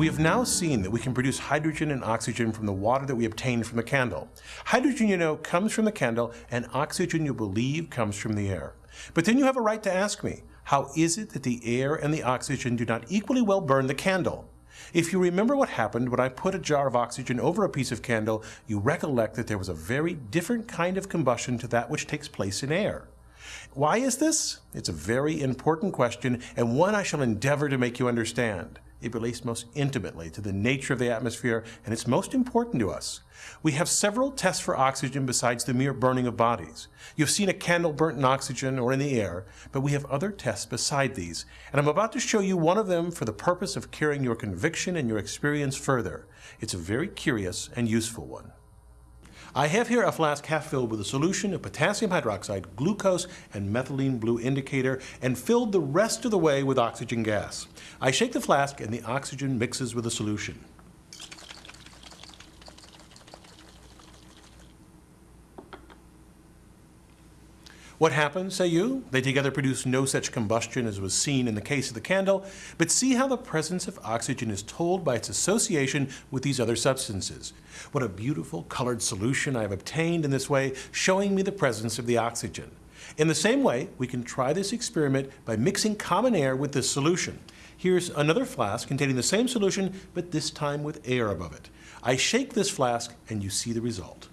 We have now seen that we can produce hydrogen and oxygen from the water that we obtain from the candle. Hydrogen, you know, comes from the candle, and oxygen, you believe, comes from the air. But then you have a right to ask me, how is it that the air and the oxygen do not equally well burn the candle? If you remember what happened when I put a jar of oxygen over a piece of candle, you recollect that there was a very different kind of combustion to that which takes place in air. Why is this? It's a very important question and one I shall endeavor to make you understand. It relates most intimately to the nature of the atmosphere and it's most important to us. We have several tests for oxygen besides the mere burning of bodies. You've seen a candle burnt in oxygen or in the air, but we have other tests beside these, and I'm about to show you one of them for the purpose of carrying your conviction and your experience further. It's a very curious and useful one. I have here a flask half filled with a solution of potassium hydroxide, glucose, and methylene blue indicator, and filled the rest of the way with oxygen gas. I shake the flask and the oxygen mixes with the solution. What happens, say you? They together produce no such combustion as was seen in the case of the candle, but see how the presence of oxygen is told by its association with these other substances. What a beautiful colored solution I have obtained in this way, showing me the presence of the oxygen. In the same way, we can try this experiment by mixing common air with this solution. Here's another flask containing the same solution, but this time with air above it. I shake this flask and you see the result.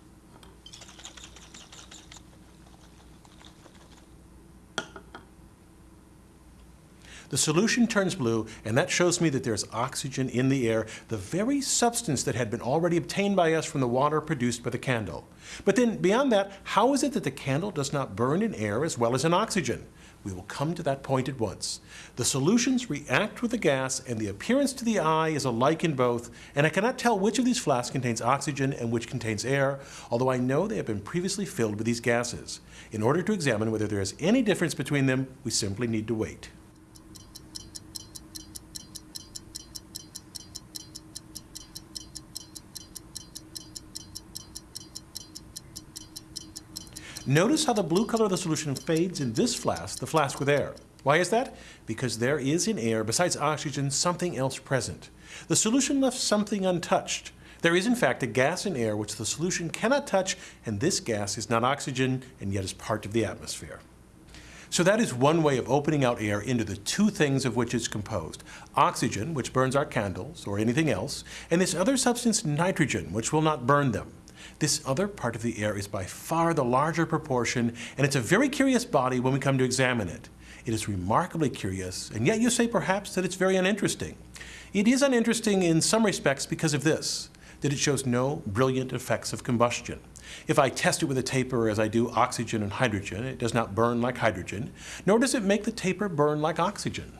The solution turns blue, and that shows me that there's oxygen in the air, the very substance that had been already obtained by us from the water produced by the candle. But then, beyond that, how is it that the candle does not burn in air as well as in oxygen? We will come to that point at once. The solutions react with the gas, and the appearance to the eye is alike in both, and I cannot tell which of these flasks contains oxygen and which contains air, although I know they have been previously filled with these gases. In order to examine whether there is any difference between them, we simply need to wait. Notice how the blue color of the solution fades in this flask, the flask with air. Why is that? Because there is in air, besides oxygen, something else present. The solution left something untouched. There is in fact a gas in air which the solution cannot touch, and this gas is not oxygen and yet is part of the atmosphere. So that is one way of opening out air into the two things of which it's composed. Oxygen, which burns our candles or anything else, and this other substance, nitrogen, which will not burn them. This other part of the air is by far the larger proportion, and it's a very curious body when we come to examine it. It is remarkably curious, and yet you say perhaps that it's very uninteresting. It is uninteresting in some respects because of this, that it shows no brilliant effects of combustion. If I test it with a taper as I do oxygen and hydrogen, it does not burn like hydrogen, nor does it make the taper burn like oxygen.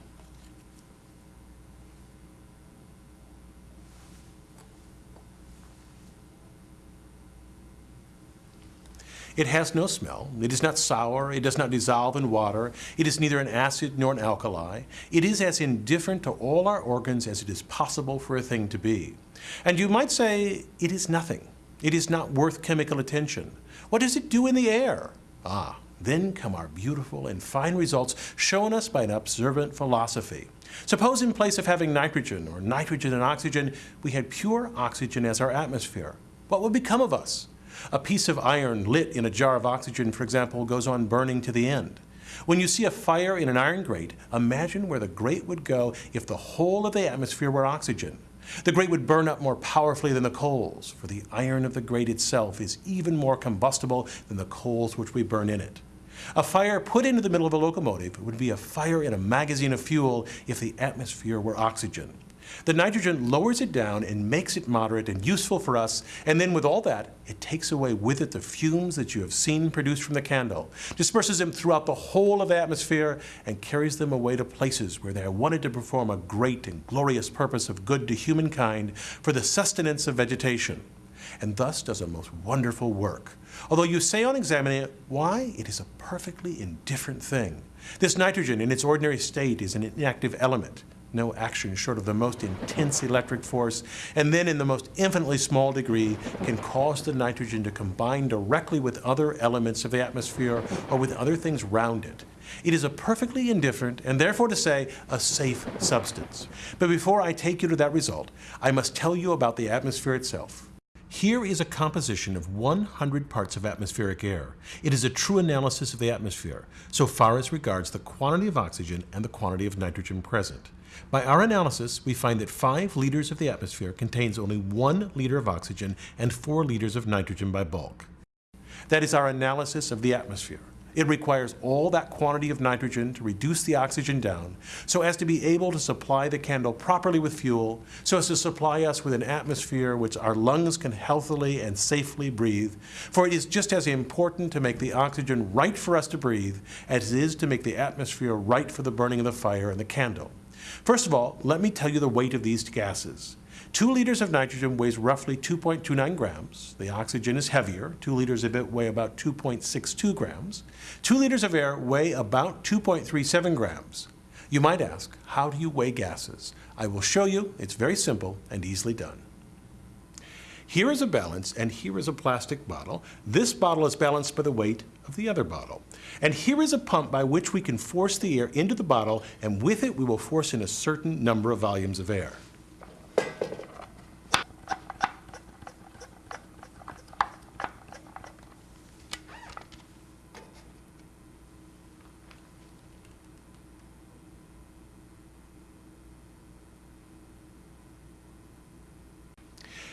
It has no smell. It is not sour. It does not dissolve in water. It is neither an acid nor an alkali. It is as indifferent to all our organs as it is possible for a thing to be. And you might say it is nothing. It is not worth chemical attention. What does it do in the air? Ah, then come our beautiful and fine results shown us by an observant philosophy. Suppose in place of having nitrogen or nitrogen and oxygen, we had pure oxygen as our atmosphere. What would become of us? A piece of iron lit in a jar of oxygen, for example, goes on burning to the end. When you see a fire in an iron grate, imagine where the grate would go if the whole of the atmosphere were oxygen. The grate would burn up more powerfully than the coals, for the iron of the grate itself is even more combustible than the coals which we burn in it. A fire put into the middle of a locomotive would be a fire in a magazine of fuel if the atmosphere were oxygen. The nitrogen lowers it down and makes it moderate and useful for us, and then with all that, it takes away with it the fumes that you have seen produced from the candle, disperses them throughout the whole of the atmosphere, and carries them away to places where they are wanted to perform a great and glorious purpose of good to humankind for the sustenance of vegetation, and thus does a most wonderful work. Although you say on examining it, why? It is a perfectly indifferent thing. This nitrogen in its ordinary state is an inactive element no action short of the most intense electric force, and then in the most infinitely small degree can cause the nitrogen to combine directly with other elements of the atmosphere or with other things round it. It is a perfectly indifferent, and therefore to say, a safe substance. But before I take you to that result, I must tell you about the atmosphere itself. Here is a composition of 100 parts of atmospheric air. It is a true analysis of the atmosphere, so far as regards the quantity of oxygen and the quantity of nitrogen present. By our analysis, we find that 5 liters of the atmosphere contains only 1 liter of oxygen and 4 liters of nitrogen by bulk. That is our analysis of the atmosphere. It requires all that quantity of nitrogen to reduce the oxygen down so as to be able to supply the candle properly with fuel, so as to supply us with an atmosphere which our lungs can healthily and safely breathe. For it is just as important to make the oxygen right for us to breathe as it is to make the atmosphere right for the burning of the fire and the candle. First of all, let me tell you the weight of these gases. Two liters of nitrogen weighs roughly 2.29 grams. The oxygen is heavier. Two liters of it weigh about 2.62 grams. Two liters of air weigh about 2.37 grams. You might ask, how do you weigh gases? I will show you. It's very simple and easily done. Here is a balance, and here is a plastic bottle. This bottle is balanced by the weight of the other bottle. And here is a pump by which we can force the air into the bottle, and with it we will force in a certain number of volumes of air.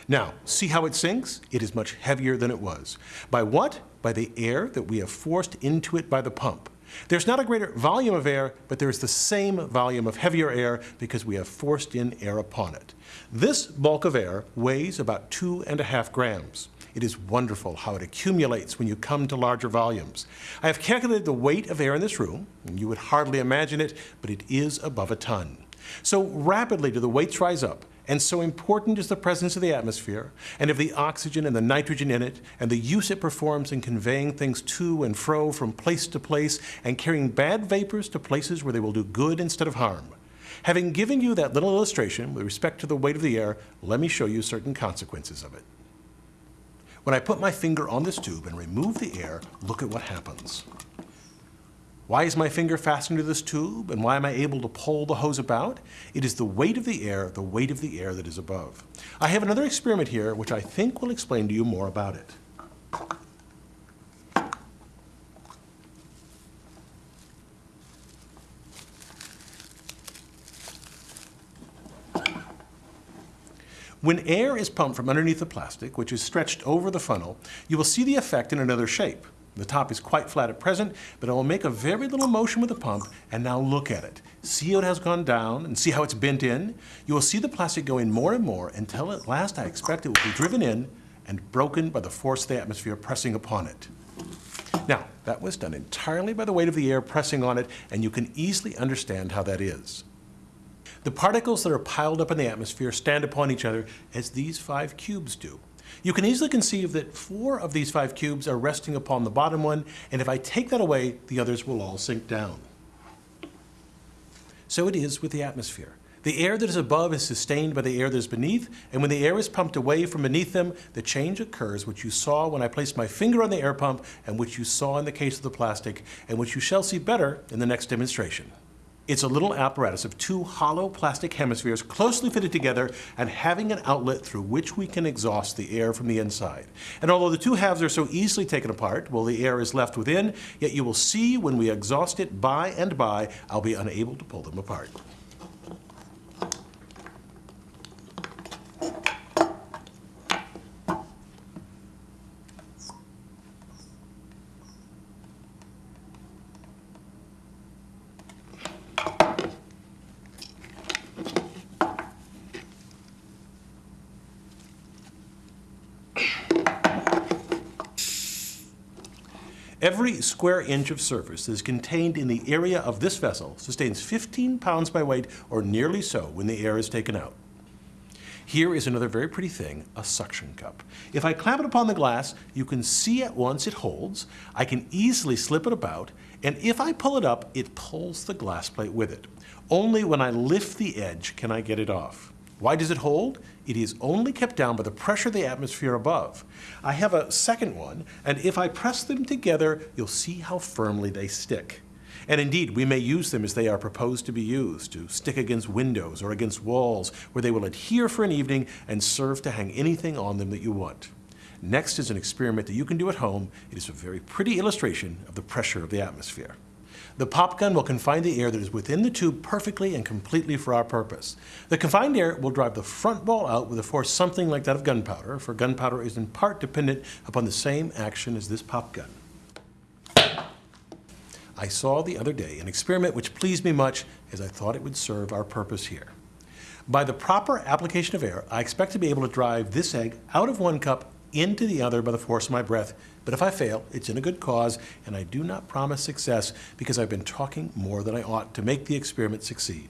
Now, see how it sinks? It is much heavier than it was. By what? By the air that we have forced into it by the pump. There's not a greater volume of air, but there is the same volume of heavier air because we have forced in air upon it. This bulk of air weighs about two and a half grams. It is wonderful how it accumulates when you come to larger volumes. I have calculated the weight of air in this room, and you would hardly imagine it, but it is above a ton. So rapidly do the weights rise up, and so important is the presence of the atmosphere, and of the oxygen and the nitrogen in it, and the use it performs in conveying things to and fro from place to place, and carrying bad vapors to places where they will do good instead of harm. Having given you that little illustration with respect to the weight of the air, let me show you certain consequences of it. When I put my finger on this tube and remove the air, look at what happens. Why is my finger fastened to this tube and why am I able to pull the hose about? It is the weight of the air, the weight of the air that is above. I have another experiment here which I think will explain to you more about it. When air is pumped from underneath the plastic, which is stretched over the funnel, you will see the effect in another shape. The top is quite flat at present, but I will make a very little motion with the pump and now look at it. See how it has gone down and see how it's bent in? You will see the plastic go in more and more until at last I expect it will be driven in and broken by the force of the atmosphere pressing upon it. Now, that was done entirely by the weight of the air pressing on it, and you can easily understand how that is. The particles that are piled up in the atmosphere stand upon each other as these five cubes do. You can easily conceive that four of these five cubes are resting upon the bottom one, and if I take that away, the others will all sink down. So it is with the atmosphere. The air that is above is sustained by the air that is beneath, and when the air is pumped away from beneath them, the change occurs which you saw when I placed my finger on the air pump, and which you saw in the case of the plastic, and which you shall see better in the next demonstration. It's a little apparatus of two hollow plastic hemispheres closely fitted together and having an outlet through which we can exhaust the air from the inside. And although the two halves are so easily taken apart while the air is left within, yet you will see when we exhaust it by and by, I'll be unable to pull them apart. Every square inch of surface that is contained in the area of this vessel sustains 15 pounds by weight, or nearly so, when the air is taken out. Here is another very pretty thing, a suction cup. If I clamp it upon the glass, you can see at once it holds. I can easily slip it about, and if I pull it up, it pulls the glass plate with it. Only when I lift the edge can I get it off. Why does it hold? It is only kept down by the pressure of the atmosphere above. I have a second one, and if I press them together, you'll see how firmly they stick. And indeed, we may use them as they are proposed to be used, to stick against windows or against walls, where they will adhere for an evening and serve to hang anything on them that you want. Next is an experiment that you can do at home. It is a very pretty illustration of the pressure of the atmosphere. The pop gun will confine the air that is within the tube perfectly and completely for our purpose. The confined air will drive the front ball out with a force something like that of gunpowder, for gunpowder is in part dependent upon the same action as this pop gun. I saw the other day an experiment which pleased me much as I thought it would serve our purpose here. By the proper application of air, I expect to be able to drive this egg out of one cup into the other by the force of my breath. But if I fail, it's in a good cause, and I do not promise success because I've been talking more than I ought to make the experiment succeed.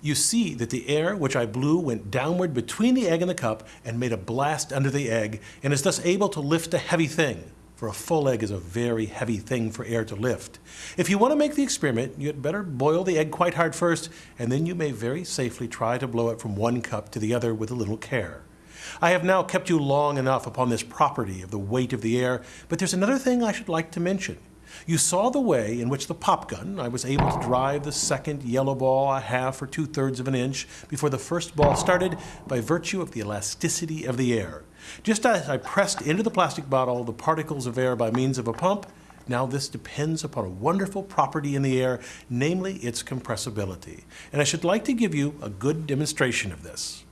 You see that the air which I blew went downward between the egg and the cup and made a blast under the egg, and is thus able to lift a heavy thing for a full egg is a very heavy thing for air to lift. If you want to make the experiment, you had better boil the egg quite hard first, and then you may very safely try to blow it from one cup to the other with a little care. I have now kept you long enough upon this property of the weight of the air, but there's another thing I should like to mention. You saw the way in which the pop gun, I was able to drive the second yellow ball a half or two-thirds of an inch before the first ball started by virtue of the elasticity of the air. Just as I pressed into the plastic bottle the particles of air by means of a pump, now this depends upon a wonderful property in the air, namely its compressibility. And I should like to give you a good demonstration of this.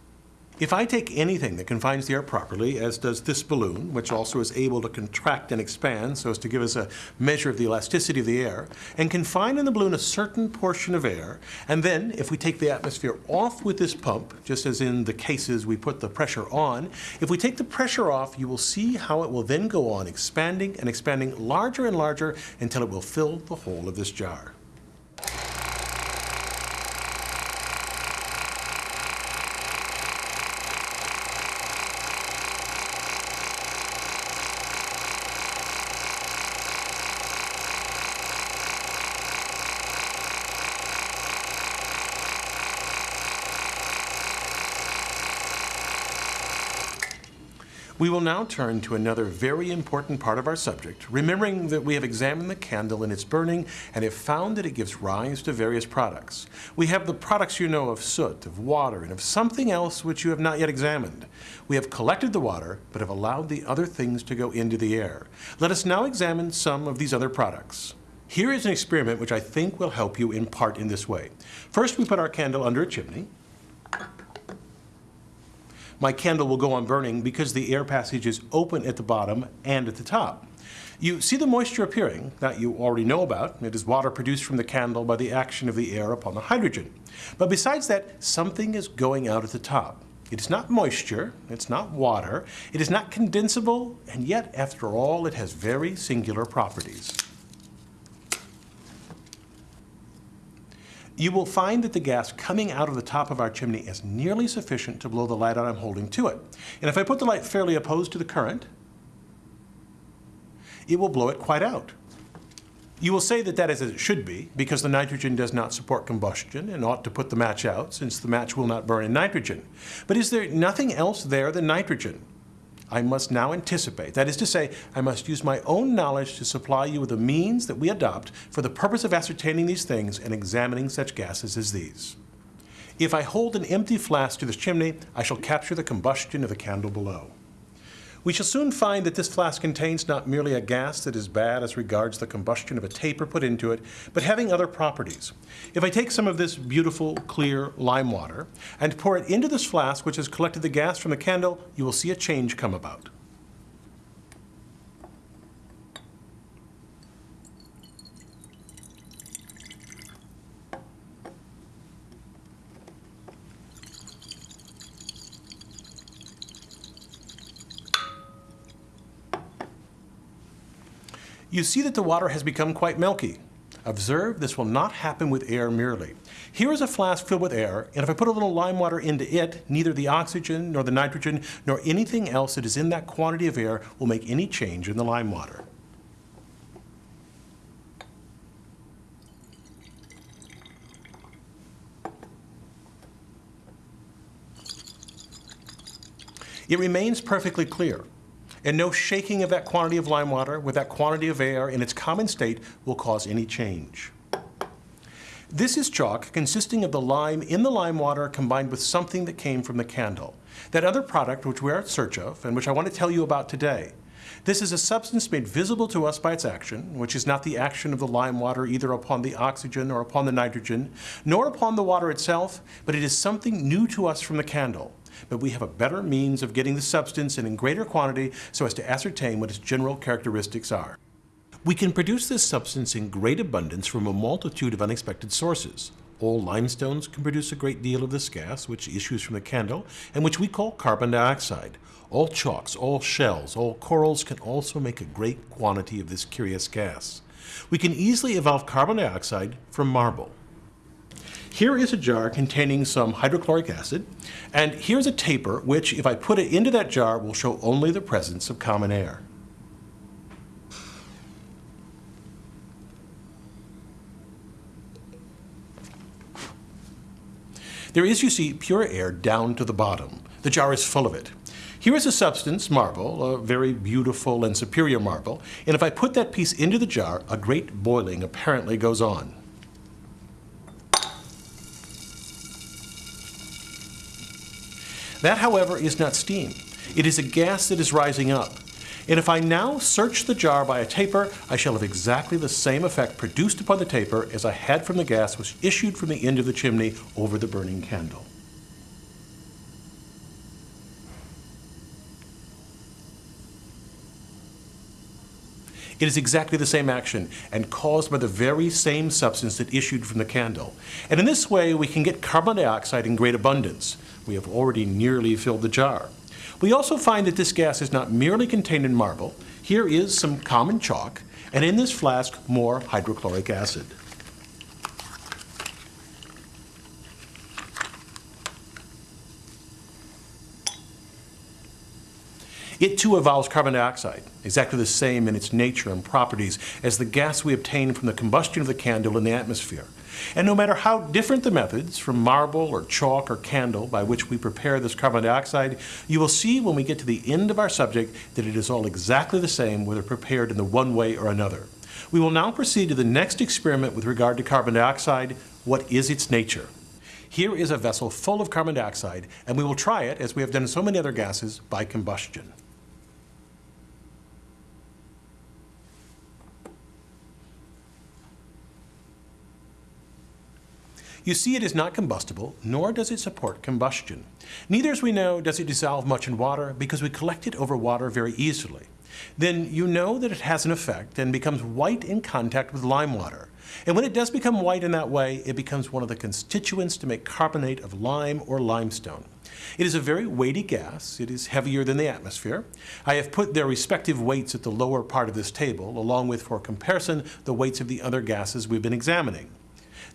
If I take anything that confines the air properly, as does this balloon, which also is able to contract and expand so as to give us a measure of the elasticity of the air, and confine in the balloon a certain portion of air, and then if we take the atmosphere off with this pump, just as in the cases we put the pressure on, if we take the pressure off, you will see how it will then go on expanding and expanding larger and larger until it will fill the whole of this jar. We will now turn to another very important part of our subject, remembering that we have examined the candle in its burning and have found that it gives rise to various products. We have the products you know of soot, of water, and of something else which you have not yet examined. We have collected the water, but have allowed the other things to go into the air. Let us now examine some of these other products. Here is an experiment which I think will help you in part in this way. First, we put our candle under a chimney my candle will go on burning because the air passage is open at the bottom and at the top. You see the moisture appearing, that you already know about. It is water produced from the candle by the action of the air upon the hydrogen. But besides that, something is going out at the top. It is not moisture, it's not water, it is not condensable, and yet, after all, it has very singular properties. You will find that the gas coming out of the top of our chimney is nearly sufficient to blow the light out I'm holding to it. And if I put the light fairly opposed to the current, it will blow it quite out. You will say that that is as it should be, because the nitrogen does not support combustion and ought to put the match out, since the match will not burn in nitrogen. But is there nothing else there than nitrogen? I must now anticipate. That is to say, I must use my own knowledge to supply you with the means that we adopt for the purpose of ascertaining these things and examining such gases as these. If I hold an empty flask to this chimney, I shall capture the combustion of the candle below. We shall soon find that this flask contains not merely a gas that is bad as regards the combustion of a taper put into it, but having other properties. If I take some of this beautiful, clear lime water and pour it into this flask which has collected the gas from the candle, you will see a change come about. You see that the water has become quite milky. Observe, this will not happen with air merely. Here is a flask filled with air, and if I put a little lime water into it, neither the oxygen, nor the nitrogen, nor anything else that is in that quantity of air will make any change in the lime water. It remains perfectly clear. And no shaking of that quantity of lime water with that quantity of air in its common state will cause any change. This is chalk consisting of the lime in the lime water combined with something that came from the candle. That other product which we are in search of and which I want to tell you about today. This is a substance made visible to us by its action, which is not the action of the lime water either upon the oxygen or upon the nitrogen, nor upon the water itself, but it is something new to us from the candle. But we have a better means of getting the substance and in greater quantity so as to ascertain what its general characteristics are. We can produce this substance in great abundance from a multitude of unexpected sources. All limestones can produce a great deal of this gas, which issues from the candle, and which we call carbon dioxide. All chalks, all shells, all corals can also make a great quantity of this curious gas. We can easily evolve carbon dioxide from marble. Here is a jar containing some hydrochloric acid, and here's a taper which, if I put it into that jar, will show only the presence of common air. There is, you see, pure air down to the bottom. The jar is full of it. Here is a substance, marble, a very beautiful and superior marble, and if I put that piece into the jar, a great boiling apparently goes on. That, however, is not steam. It is a gas that is rising up. And if I now search the jar by a taper, I shall have exactly the same effect produced upon the taper as I had from the gas which issued from the end of the chimney over the burning candle. It is exactly the same action and caused by the very same substance that issued from the candle. And in this way, we can get carbon dioxide in great abundance. We have already nearly filled the jar. We also find that this gas is not merely contained in marble. Here is some common chalk, and in this flask, more hydrochloric acid. It too evolves carbon dioxide, exactly the same in its nature and properties as the gas we obtain from the combustion of the candle in the atmosphere. And no matter how different the methods, from marble or chalk or candle, by which we prepare this carbon dioxide, you will see when we get to the end of our subject that it is all exactly the same whether prepared in the one way or another. We will now proceed to the next experiment with regard to carbon dioxide. What is its nature? Here is a vessel full of carbon dioxide, and we will try it, as we have done so many other gases, by combustion. You see it is not combustible, nor does it support combustion. Neither, as we know, does it dissolve much in water because we collect it over water very easily. Then you know that it has an effect and becomes white in contact with lime water. And when it does become white in that way, it becomes one of the constituents to make carbonate of lime or limestone. It is a very weighty gas. It is heavier than the atmosphere. I have put their respective weights at the lower part of this table, along with, for comparison, the weights of the other gases we've been examining.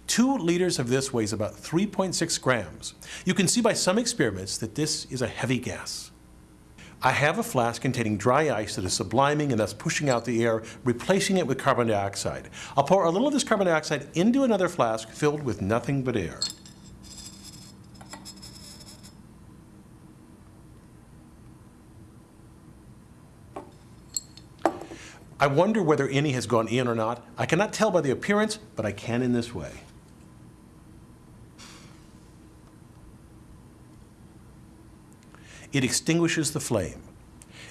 Two liters of this weighs about 3.6 grams. You can see by some experiments that this is a heavy gas. I have a flask containing dry ice that is subliming and thus pushing out the air, replacing it with carbon dioxide. I'll pour a little of this carbon dioxide into another flask filled with nothing but air. I wonder whether any has gone in or not. I cannot tell by the appearance, but I can in this way. It extinguishes the flame.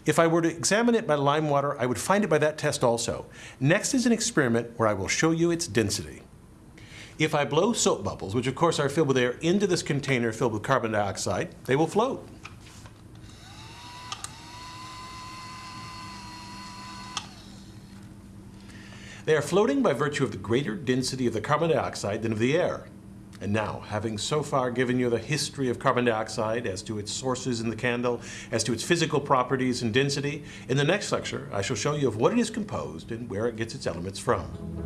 If I were to examine it by lime water, I would find it by that test also. Next is an experiment where I will show you its density. If I blow soap bubbles, which of course are filled with air, into this container filled with carbon dioxide, they will float. They are floating by virtue of the greater density of the carbon dioxide than of the air. And now, having so far given you the history of carbon dioxide as to its sources in the candle, as to its physical properties and density, in the next lecture I shall show you of what it is composed and where it gets its elements from.